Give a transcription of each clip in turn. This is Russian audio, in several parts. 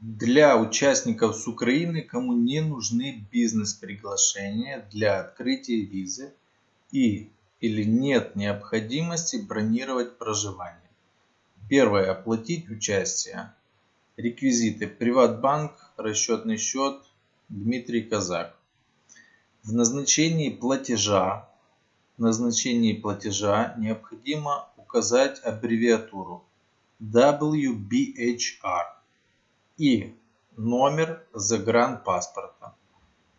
Для участников с Украины, кому не нужны бизнес-приглашения для открытия визы и или нет необходимости бронировать проживание. Первое. Оплатить участие. Реквизиты. Приватбанк, расчетный счет, Дмитрий Казак. В назначении платежа, в назначении платежа необходимо указать аббревиатуру WBHR и номер загранпаспорта.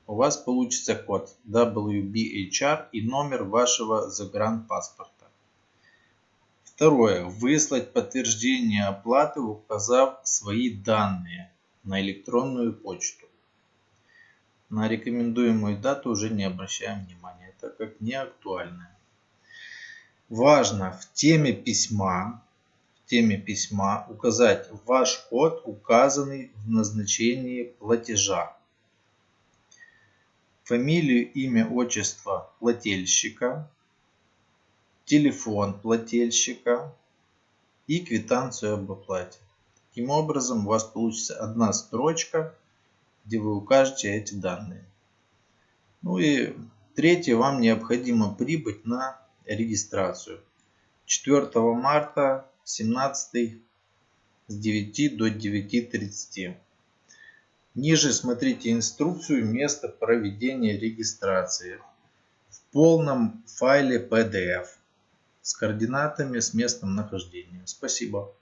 У вас получится код WBHR и номер вашего загранпаспорта. Второе. Выслать подтверждение оплаты, указав свои данные на электронную почту. На рекомендуемую дату уже не обращаем внимания, так как не актуальная. Важно в теме письма теме письма указать ваш код, указанный в назначении платежа. Фамилию, имя, отчество плательщика, телефон плательщика и квитанцию об оплате. Таким образом у вас получится одна строчка, где вы укажете эти данные. Ну и третье, вам необходимо прибыть на регистрацию. 4 марта 17 с 9 до 9.30. Ниже смотрите инструкцию места проведения регистрации в полном файле PDF с координатами с местом нахождения. Спасибо.